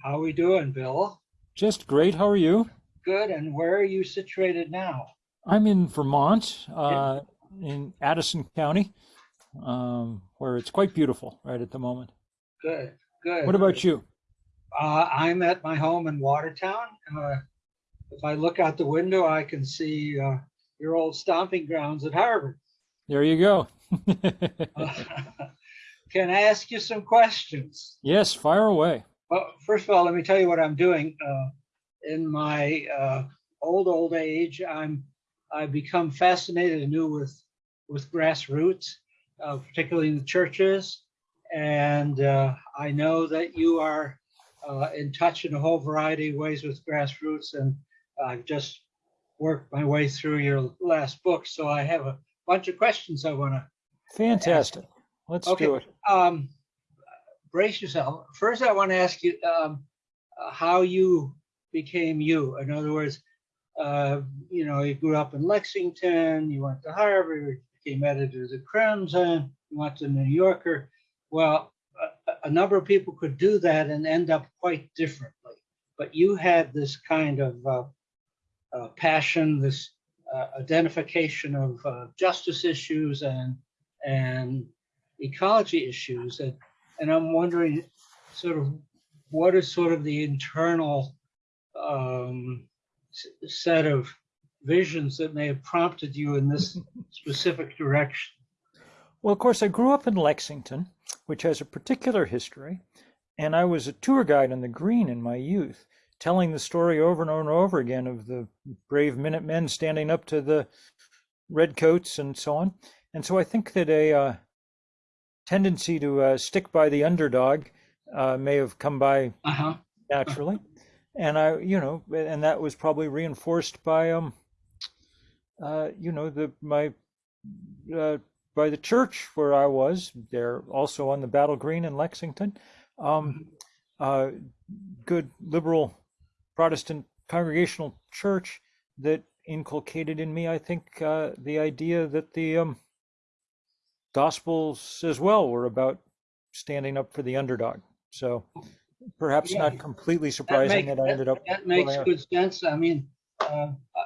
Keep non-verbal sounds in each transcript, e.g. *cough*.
How are we doing, Bill? Just great. How are you? Good. And where are you situated now? I'm in Vermont, uh, in Addison County, um, where it's quite beautiful right at the moment. Good. Good. What about you? Uh, I'm at my home in Watertown. Uh, if I look out the window, I can see uh, your old stomping grounds at Harvard. There you go. *laughs* *laughs* can I ask you some questions? yes, fire away. Well, first of all, let me tell you what I'm doing. Uh, in my uh, old old age, I'm I've become fascinated anew with with grassroots, uh, particularly in the churches, and uh, I know that you are uh, in touch in a whole variety of ways with grassroots, and I've just worked my way through your last book, so I have a bunch of questions I want to. Fantastic. Let's okay. do it. Um, brace yourself. First, I want to ask you um, uh, how you became you. In other words, uh, you know, you grew up in Lexington, you went to Harvard, you became editor of the Crimson, you went to New Yorker. Well, a, a number of people could do that and end up quite differently. But you had this kind of uh, uh, passion, this uh, identification of uh, justice issues and and ecology issues, and and I'm wondering, sort of, what is sort of the internal um, set of visions that may have prompted you in this *laughs* specific direction? Well, of course, I grew up in Lexington, which has a particular history, and I was a tour guide on the Green in my youth, telling the story over and over and over again of the brave Minutemen standing up to the redcoats and so on. And so I think that a uh, tendency to uh, stick by the underdog uh, may have come by Uh-huh. naturally, and I, you know, and that was probably reinforced by um, uh, you know, the my uh, by the church where I was. They're also on the Battle Green in Lexington. Um, uh, good liberal Protestant congregational church that inculcated in me, I think, uh, the idea that the um, Gospels as well were about standing up for the underdog. So perhaps Yeah. not completely That surprising make- that I ended up. That makes good sense. I mean, uh, uh,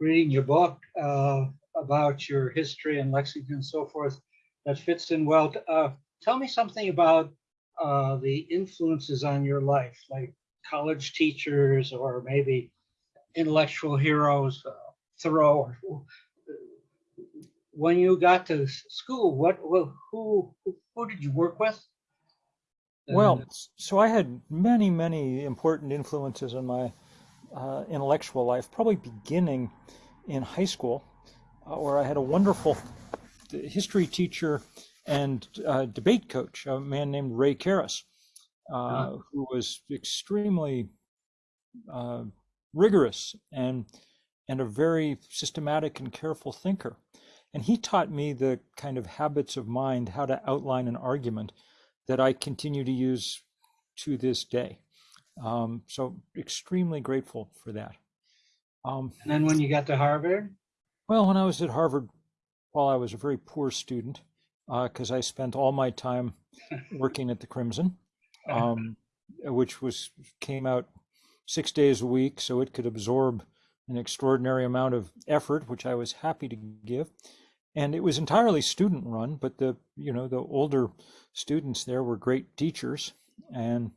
reading your book uh, about your history in Lexington and so forth, that fits in well. Uh, Tell me something about uh, the influences on your life, like college teachers or maybe intellectual heroes, uh, Thoreau. or- When you got to school, what, well, who, who who did you work with? Well, so I had many, many important influences in my uh, intellectual life, probably beginning in high school, uh, where I had a wonderful history teacher and uh, debate coach, a man named Ray Karras, uh, who was extremely uh, rigorous and and a very systematic and careful thinker. And he taught me the kind of habits of mind, how to outline an argument that I continue to use to this day. Um, so extremely grateful for that. Um, And then when you got to Harvard? well, when I was at Harvard, while I was a very poor student, because I spent all my time *laughs* working at the Crimson, um, *laughs* which was came out six days a week, so it could absorb an extraordinary amount of effort, which I was happy to give. And it was entirely student run, but the you know the older students there were great teachers, and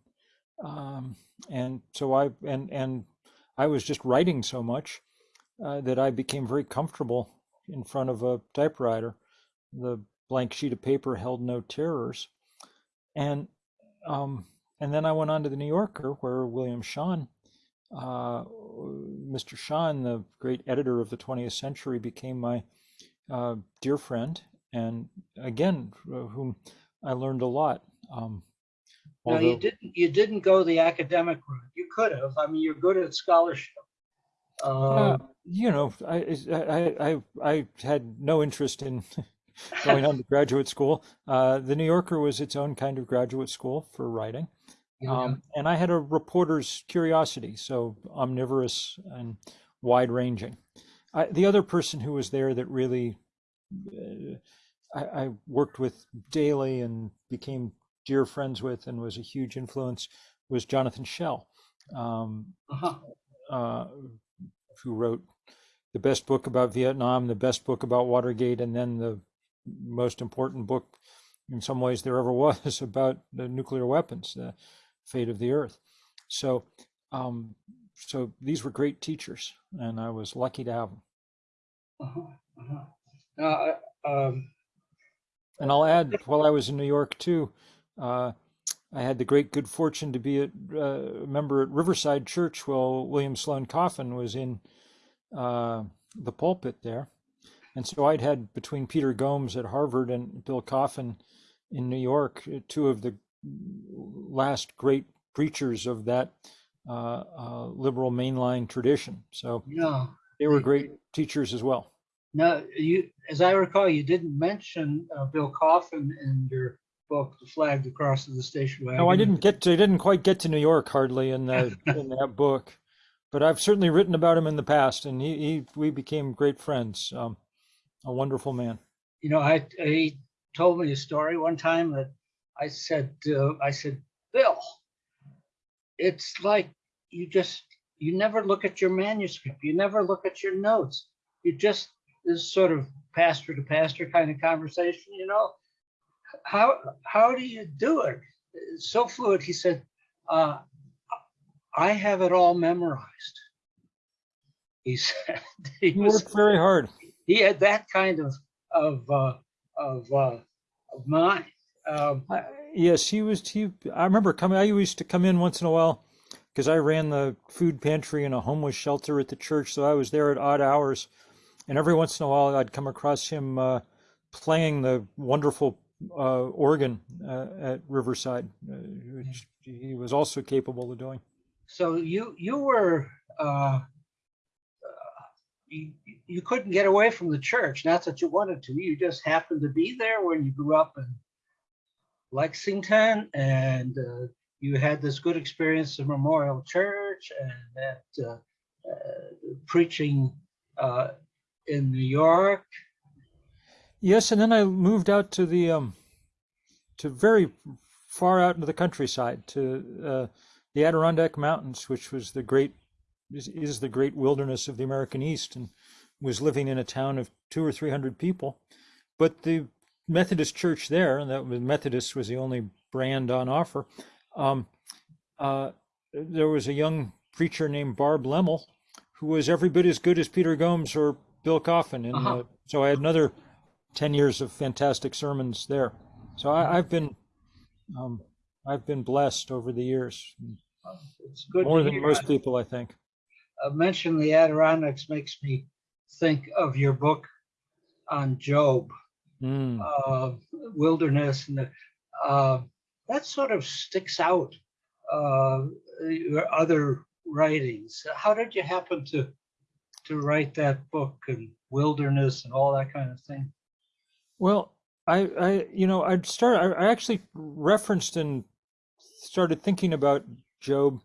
um, and so I and and I was just writing so much uh, that I became very comfortable in front of a typewriter. The blank sheet of paper held no terrors, and um, and then I went on to the New Yorker, where William Shawn, uh, Mr. Shawn, the great editor of the 20th century, became my uh, dear friend, and again, uh, whom I learned a lot. Um, No, you didn't, you didn't go the academic route. You could have. I mean, you're good at scholarship. Uh, Uh, you know, I, I, I, I had no interest in *laughs* going on to graduate school. Uh, the New Yorker was its own kind of graduate school for writing. yeah. Um, and I had a reporter's curiosity, so omnivorous and wide ranging. I, the other person who was there that really uh, I, I worked with daily and became dear friends with and was a huge influence was Jonathan Schell, um, Uh-huh. uh, who wrote the best book about Vietnam, the best book about Watergate, and then the most important book in some ways there ever *laughs* was about the nuclear weapons, the fate of the earth. So, um, so these were great teachers, and I was lucky to have them. Uh-huh. Uh-huh. Now, uh, um, And I'll add, while I was in New York too, uh, I had the great good fortune to be a, uh, a member at Riverside Church while William Sloane Coffin was in uh, the pulpit there. And so I'd had between Peter Gomes at Harvard and Bill Coffin in New York, uh, two of the last great preachers of that uh, uh, liberal mainline tradition. So no, they were great teachers as well. no, you, as I recall, you didn't mention uh, Bill Coffin in your book, The Flag The Cross Crosses the Station Wagon. No, I didn't get to, I didn't quite get to New York hardly in that *laughs* in that book, but I've certainly written about him in the past, and he, he we became great friends. Um, a wonderful man. You know, I, he told me a story one time that I said, uh, I said, it's like you just, you never look at your manuscript. You never look at your notes. You just, this sort of pastor to pastor kind of conversation, you know? How, how do you do it? It's so fluid. He said, uh, I have it all memorized. He *laughs* said, he He was, worked very hard. he had that kind of, of, uh, of, uh, of mind. Um, I, yes, he was. He. I remember coming. I used to come in once in a while because I ran the food pantry and a homeless shelter at the church, so I was there at odd hours, and every once in a while I'd come across him uh, playing the wonderful uh, organ uh, at Riverside, uh, which he was also capable of doing. so you, you were, uh, you, you couldn't get away from the church, not that you wanted to, you just happened to be there when you grew up in Lexington and, uh, you had this good experience in Memorial Church and that, uh, uh, preaching, uh, in New York. Yes, and then I moved out to the um, to very far out into the countryside to uh, the Adirondack Mountains, which was the great is, is the great wilderness of the American East, and was living in a town of two or three hundred people. But the Methodist church there, and that was Methodist was the only brand on offer. Um, uh, there was a young preacher named Barb Lemmel, who was every bit as good as Peter Gomes or Bill Coffin, and Uh-huh. uh, so I had another 10 years of fantastic sermons there. So I, I've been, um, I've been blessed over the years, It's good. more than most people, I think. uh, mention the Adirondacks makes me think of your book on Job, Mm. uh, wilderness, and the, uh, that sort of sticks out. Uh, your other writings. How did you happen to to write that book and wilderness and all that kind of thing? Well, I, I, you know, I'd start, I, I actually referenced and started thinking about Job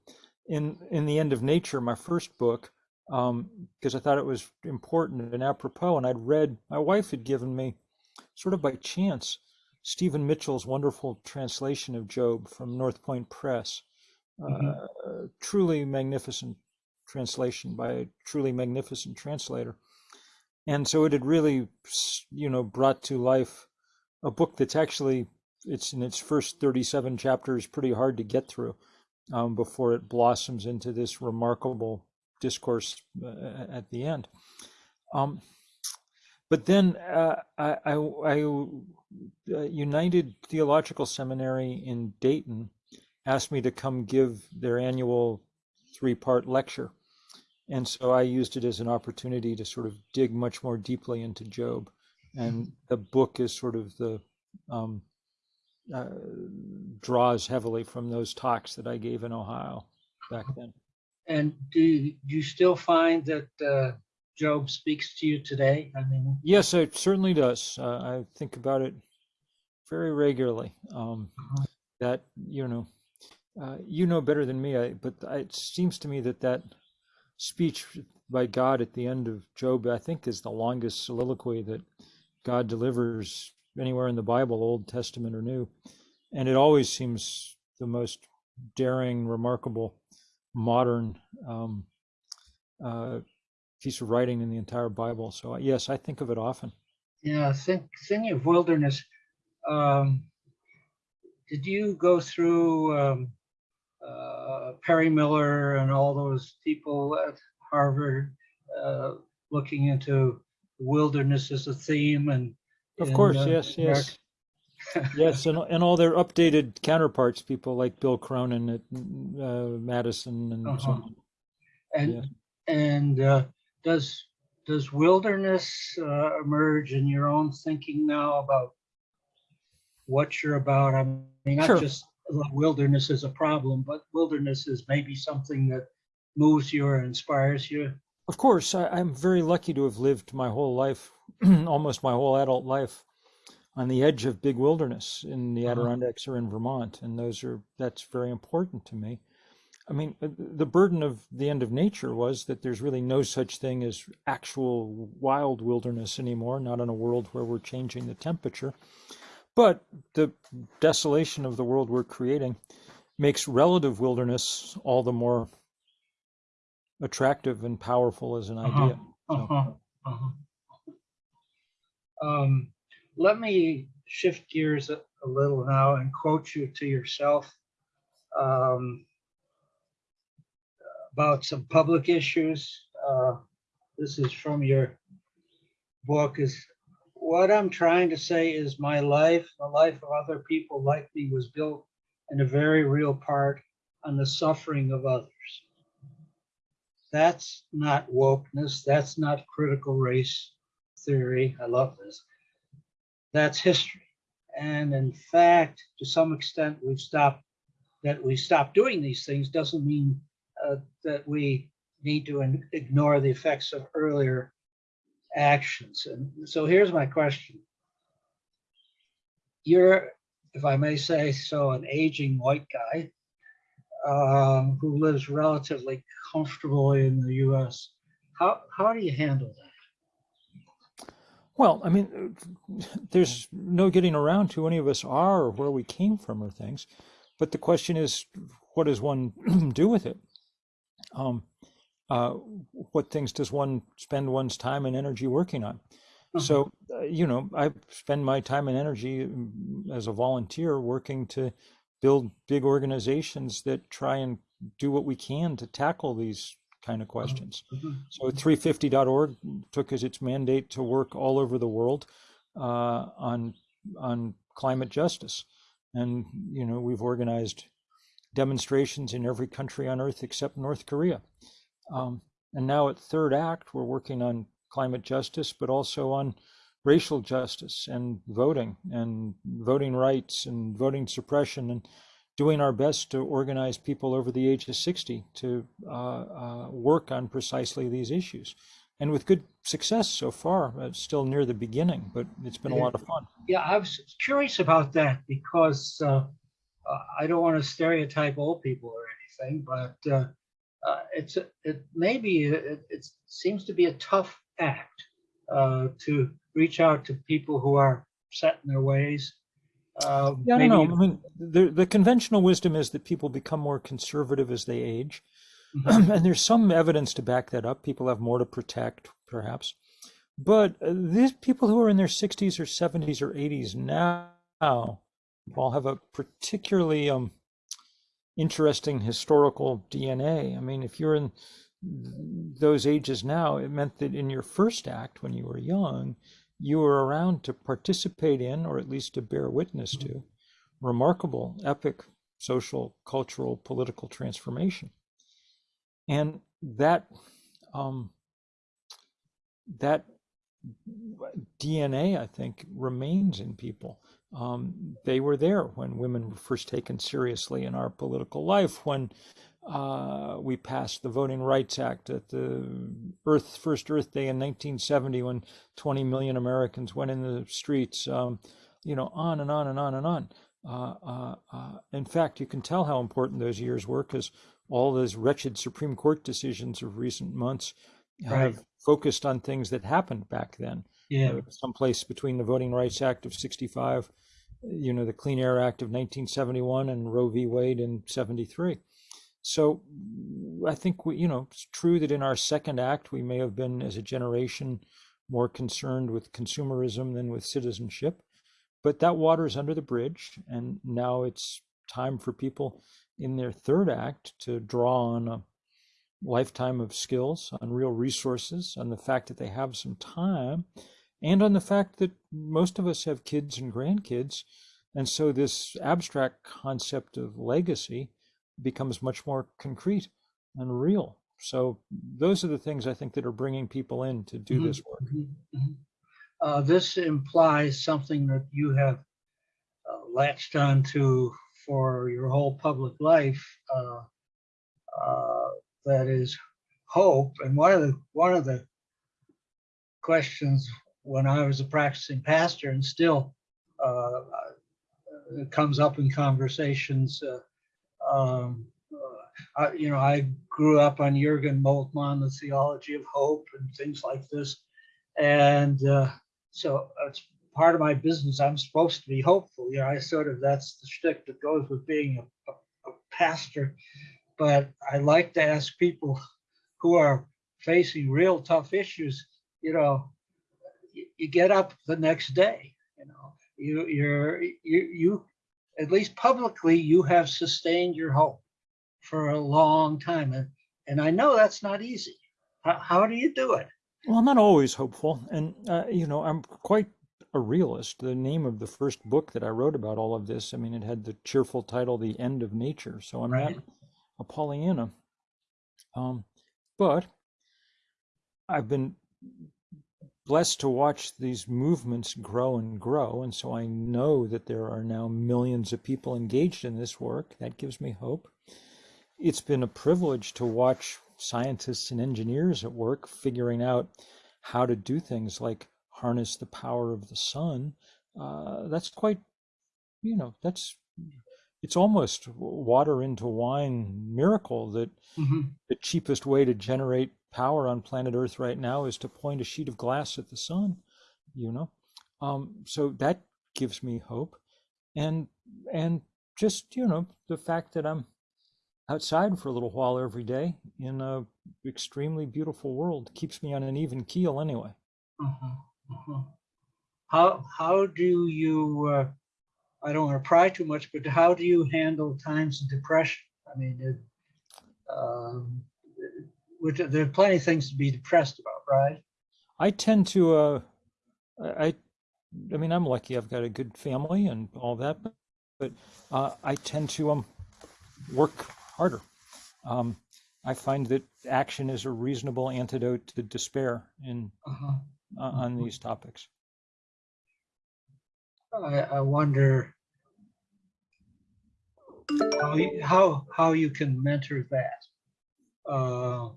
in, in the end of nature, my first book, um, because I thought it was important and apropos. And I'd read, my wife had given me sort of by chance, Stephen Mitchell's wonderful translation of Job from North Point Press. Mhm. Uh, truly magnificent translation by a truly magnificent translator. And so it had really, you know, brought to life a book that's actually, it's in its first 37 chapters, pretty hard to get through um, before it blossoms into this remarkable discourse uh, at the end. Um, but then uh, I, I, I uh, United Theological Seminary in Dayton asked me to come give their annual three-part lecture. And so I used it as an opportunity to sort of dig much more deeply into Job. And the book is sort of the um, uh, draws heavily from those talks that I gave in Ohio back then. And do you, still find that uh, Job speaks to you today? I mean, Yes, it certainly does. Uh, I think about it very regularly. Um, that you know, uh, you know better than me. I, but I, it seems to me that that speech by God at the end of Job, I think, is the longest soliloquy that God delivers anywhere in the Bible, Old Testament or New, and it always seems the most daring, remarkable, modern um, uh, piece of writing in the entire Bible. So uh, yes, I think of it often. Yeah, think, thinking of wilderness, um, did you go through um, uh, Perry Miller and all those people at Harvard uh, looking into wilderness as a theme and Of course, uh, yes, yes. *laughs* Yes, and, and all their updated counterparts, people like Bill Cronon at uh, Madison and so Uh-huh. on. And Yeah. and uh, does does wilderness uh, emerge in your own thinking now about what you're about? I mean, not Sure. just wilderness is a problem, but wilderness is maybe something that moves you or inspires you. Of course, I, I'm very lucky to have lived my whole life, *clears throat* almost my whole adult life, on the edge of big wilderness in the Uh-huh. Adirondacks or in Vermont, and those are that's very important to me. I mean, uh, the burden of the end of nature was that there's really no such thing as actual wild wilderness anymore, not in a world where we're changing the temperature. But the desolation of the world we're creating makes relative wilderness all the more attractive and powerful as an idea. So- Uh-huh, uh-huh. Um, let me shift gears a, a little now and quote you to yourself um, about some public issues. Uh, this is from your book. Is what I'm trying to say is my life, the life of other people like me, was built in a very real part on the suffering of others. That's not wokeness. That's not critical race theory. I love this. That's history. And in fact, to some extent, we've stopped, that we stopped doing these things doesn't mean uh, that we need to ignore the effects of earlier actions. And so here's my question. You're, if I may say so, an aging white guy um, who lives relatively comfortably in the US. How, how do you handle that? Well, I mean, there's no getting around who any of us are or where we came from or things. But the question is, what does one *clears throat* do with it? Um, uh, what things does one spend one's time and energy working on? So, uh, you know, I spend my time and energy mm, as a volunteer working to build big organizations that try and do what we can to tackle these kind of questions. Mhm. So 350.org took as its mandate to work all over the world uh, on on climate justice, and you know we've organized demonstrations in every country on earth except North Korea. Um, and now at Third Act, we're working on climate justice, but also on racial justice and voting and voting rights and voting suppression and doing our best to organize people over the age of 60 to uh, uh, work on precisely these issues. And with good success so far, it's still near the beginning, but it's been a lot of fun. Yeah, I was curious about that because uh, uh, I don't want to stereotype old people or anything, but uh, uh, it's it maybe it, it seems to be a tough act uh, to reach out to people who are set in their ways. Uh, Yeah, I don't maybe- know. I mean, the, the conventional wisdom is that people become more conservative as they age. Mhm. *clears throat* and there's some evidence to back that up. People have more to protect, perhaps. But uh, these people who are in their 60s or 70s or 80s now all have a particularly um, interesting historical DNA. I mean, if you're in those ages now, it meant that in your first act, when you were young, you were around to participate in, or at least to bear witness to, remarkable, epic social, cultural, political transformation and that um, that DNA, I think, remains in people. Um, they were there when women were first taken seriously in our political life, when uh, we passed the Voting Rights Act at the Earth first Earth Day in 1970, when 20 million Americans went in the streets. Um, you know, on and on and on and on. Uh, uh, uh, in fact, you can tell how important those years were because all those wretched Supreme Court decisions of recent months have focused on things that happened back then. Yeah, Uh, someplace between the Voting Rights Act of 65 you know, the Clean Air Act of 1971 and Roe v. Wade in 73. So I think we, you know, it's true that in our second act, we may have been as a generation more concerned with consumerism than with citizenship, but that water is under the bridge. And now it's time for people in their third act to draw on a lifetime of skills, on real resources, on the fact that they have some time, and on the fact that most of us have kids and grandkids. And so this abstract concept of legacy becomes much more concrete and real. So those are the things I think that are bringing people in to do Mhm, this work. mhm, mhm. Uh, This implies something that you have uh, latched onto for your whole public life. uh, uh, That is hope. And one of the, one of the questions when I was a practicing pastor and still uh, comes up in conversations. uh, um, uh, I, you know, I grew up on Jürgen Moltmann, the theology of hope and things like this. And uh, so it's part of my business. I'm supposed to be hopeful. You know, I sort of, that's the shtick that goes with being a, a, a pastor. But I like to ask people who are facing real tough issues, you know, you, get up the next day, you know, you, you're, you, you, at least publicly, you have sustained your hope for a long time. And, and I know that's not easy. How, how do you do it? Well, I'm not always hopeful. And, uh, you know, I'm quite a realist. The name of the first book that I wrote about all of this, I mean, it had the cheerful title, The End of Nature. So I'm not a Pollyanna. Um, but I've been blessed to watch these movements grow and grow. And so I know that there are now millions of people engaged in this work. That gives me hope. It's been a privilege to watch scientists and engineers at work figuring out how to do things like harness the power of the sun. Uh, that's quite, you know, that's it's almost water into wine miracle that Mhm. the cheapest way to generate power on planet Earth right now is to point a sheet of glass at the sun, you know. Um, so that gives me hope, and and just you know the fact that I'm outside for a little while every day in a extremely beautiful world keeps me on an even keel anyway. Mhm, mhm. How, how do you, uh, I don't want to pry too much, but how do you handle times of depression? I mean, it, um, which, there are plenty of things to be depressed about, right? I tend to uh I I mean I'm lucky I've got a good family and all that but, but uh I tend to um work harder. Um I find that action is a reasonable antidote to despair in Uh-huh. uh, on these topics. I, I wonder how, you- how, how you can mentor that. Uh,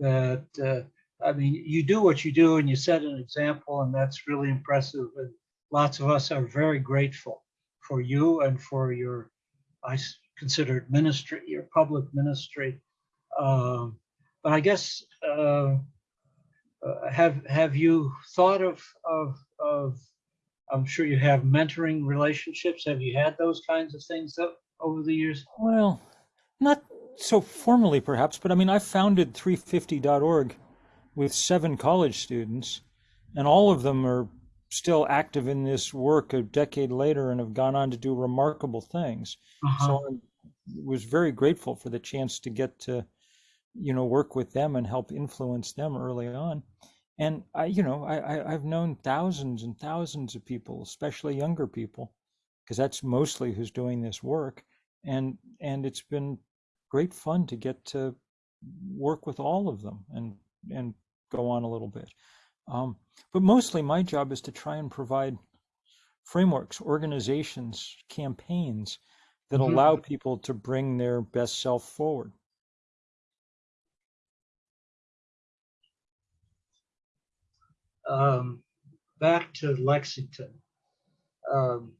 That, uh, I mean, you do what you do and you set an example and that's really impressive. And lots of us are very grateful for you and for your, I consider it ministry, your public ministry. Um, But I guess, uh, uh, have, have you thought of, of, of I'm sure you have mentoring relationships. Have you had those kinds of things over the years? Well, so formally perhaps, but I mean I founded 350.org with seven college students and all of them are still active in this work a decade later and have gone on to do remarkable things. Uh-huh. So I was very grateful for the chance to get to, you know, work with them and help influence them early on. And I, you know, I, I I've known thousands and thousands of people, especially younger people, because that's mostly who's doing this work. And and it's been great fun to get to work with all of them and and go on a little bit. Um, but mostly my job is to try and provide frameworks, organizations, campaigns that Mhm. allow people to bring their best self forward. Um, back to Lexington. Um,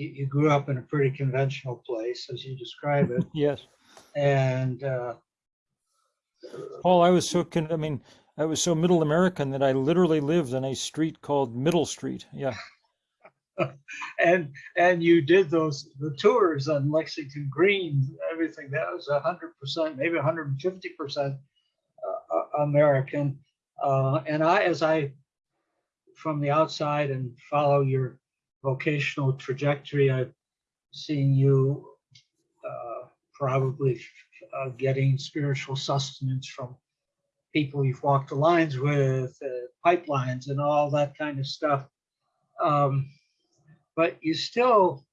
you, you grew up in a pretty conventional place, as you describe it, *laughs* Yes. and uh, Paul, I was so con- I mean, I was so middle American that I literally lived on a street called Middle Street. Yeah. *laughs* and and you did those the tours on Lexington Green, everything that was a hundred percent, maybe 150 percent uh, American. Uh, and I, as I from the outside and follow your vocational trajectory, I've seen you uh, probably uh, getting spiritual sustenance from people you've walked the lines with, uh, pipelines, and all that kind of stuff. Um, but you still,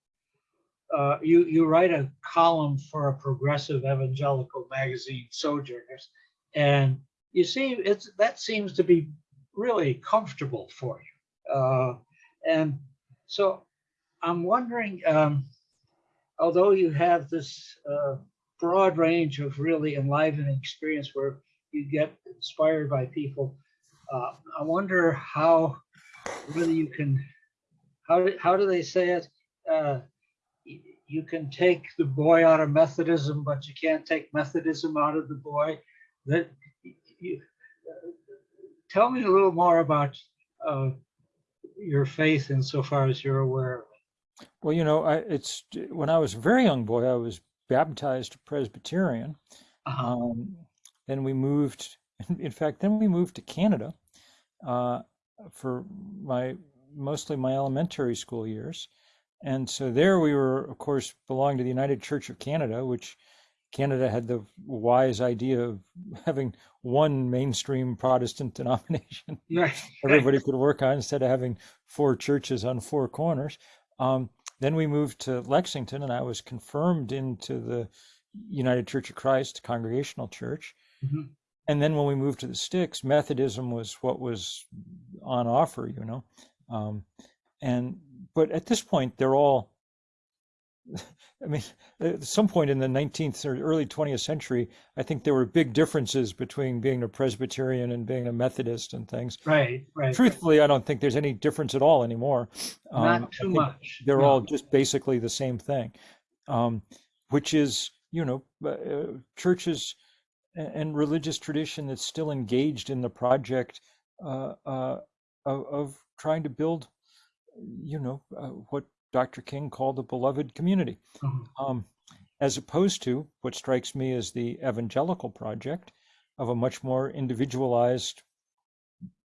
uh, you you write a column for a progressive evangelical magazine, Sojourners, and you see it's that seems to be really comfortable for you. Uh, and so I'm wondering, um, although you have this uh, broad range of really enlivening experience where you get inspired by people, uh, I wonder how, whether you can, how, do- how do they say it? Uh, you can take the boy out of Methodism, but you can't take Methodism out of the boy. That you, uh, tell me a little more about uh, your faith insofar as you're aware. Well, you know, I, it's when I was a very young boy, I was baptized Presbyterian. Uh-huh. Um, then we moved, *laughs* in fact, then we moved to Canada uh, for my mostly my elementary school years. And so there we were, of course, belonged to the United Church of Canada, which Canada had the wise idea of having one mainstream Protestant *laughs* denomination Right. everybody could work on instead of having four churches on four corners. Um, then we moved to Lexington, and I was confirmed into the United Church of Christ Congregational Church. Mhm. And then when we moved to the sticks, Methodism was what was on offer, you know. Um, and but at this point, they're all. *laughs* I mean, at some point in the 19th or early 20th century, I think there were big differences between being a Presbyterian and being a Methodist and things. Right, right. Truthfully, I don't think there's any difference at all anymore. Um, Not I too much. They're no. all just basically the same thing, um, which is, you know, uh, uh, churches and religious tradition that's still engaged in the project uh, uh, of, of trying to build, you know, uh, what Dr. King called the beloved community Mhm. um, as opposed to what strikes me as the evangelical project of a much more individualized,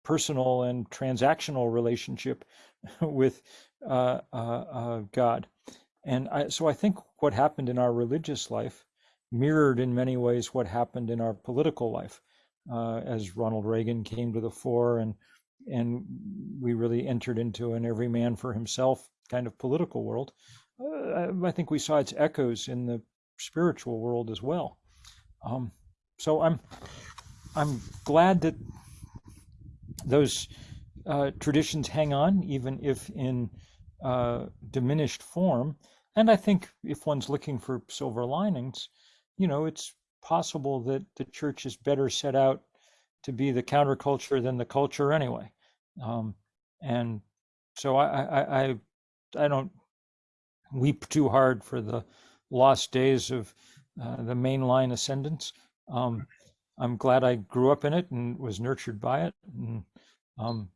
personal, and transactional relationship *laughs* with uh, uh, uh, God. And I, so I think what happened in our religious life mirrored in many ways what happened in our political life uh, as Ronald Reagan came to the fore and and we really entered into an every man for himself kind of political world. Uh, I think we saw its echoes in the spiritual world as well. Um, so I'm I'm glad that those uh, traditions hang on, even if in uh, diminished form. And I think if one's looking for silver linings, you know, it's possible that the church is better set out to be the counterculture than the culture anyway. Um, and so I, I, I, I don't weep too hard for the lost days of uh, the mainline ascendance. Um, I'm glad I grew up in it and was nurtured by it, and, um,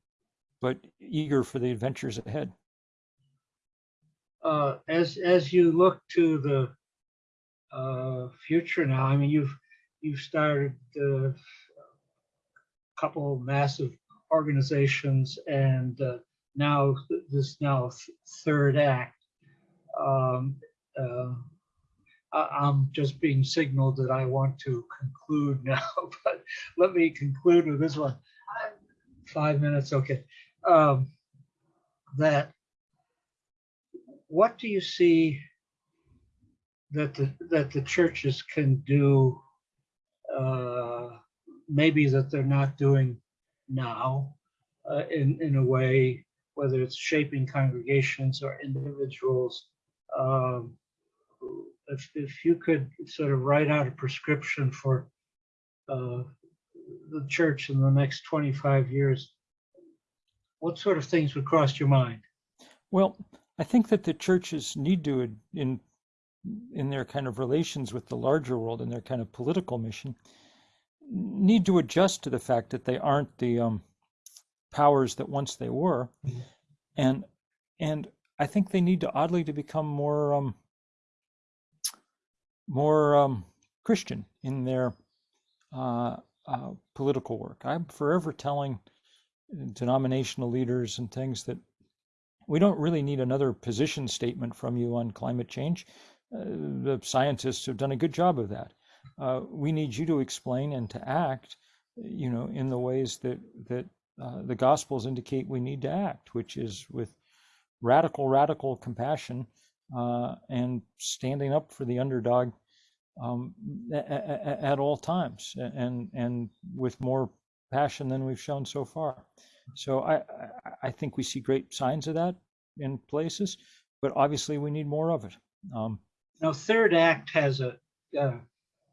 but eager for the adventures ahead. Uh, as as you look to the uh, future now, I mean, you've you've started uh, a couple massive organizations, and uh, now th- this now third act. Um, uh, I'm just being signaled that I want to conclude *laughs* now, but let me conclude with this one. Five minutes, okay. Um, that what do you see that the that the churches can do uh, maybe that they're not doing now uh, in in a way whether it's shaping congregations or individuals um, if, if you could sort of write out a prescription for uh, the church in the next 25 years what sort of things would cross your mind? Well, I think that the churches need to, in in their kind of relations with the larger world and their kind of political mission, need to adjust to the fact that they aren't the um, powers that once they were, Mhm. and and I think they need to oddly to become more um, more um, Christian in their uh, uh, political work. I'm forever telling denominational leaders and things that we don't really need another position statement from you on climate change. Uh, the scientists have done a good job of that. Uh, we need you to explain and to act, you know, in the ways that that uh, the Gospels indicate we need to act, which is with radical, radical compassion uh, and standing up for the underdog um, at, at all times, and and with more passion than we've shown so far. So I I think we see great signs of that in places, but obviously we need more of it. Um, Now, Third Act has a, uh,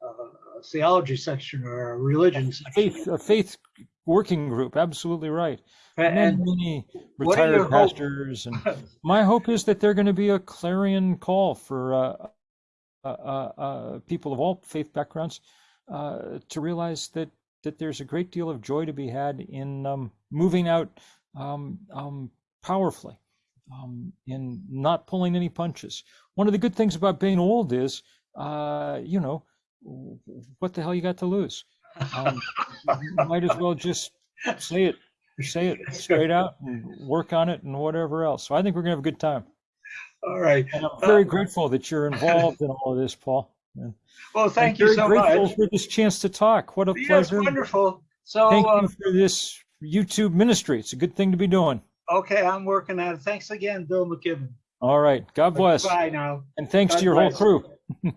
a theology section or a religion section. faith a faith working group, absolutely right. Many, And many what are your retired pastors, and *laughs* my hope is that they're going to be a clarion call for uh, uh, uh, uh, people of all faith backgrounds uh, to realize that that there's a great deal of joy to be had in um, moving out um, um, powerfully, um, in not pulling any punches. One of the good things about being old is, uh, you know, what the hell you got to lose? Um, you might as well just say it, say it straight out, and work on it, and whatever else. So I think we're gonna have a good time. all right. And I'm very grateful that you're involved in all of this, Paul. And Well, thank I'm you so grateful much. for this chance to talk. What a Yes, pleasure. wonderful. So, Thank you um, for this YouTube ministry. It's a good thing to be doing. okay, I'm working on it. Thanks again, Bill McKibben. All right. God bless. Bye now. And thanks God to your whole crew. *laughs*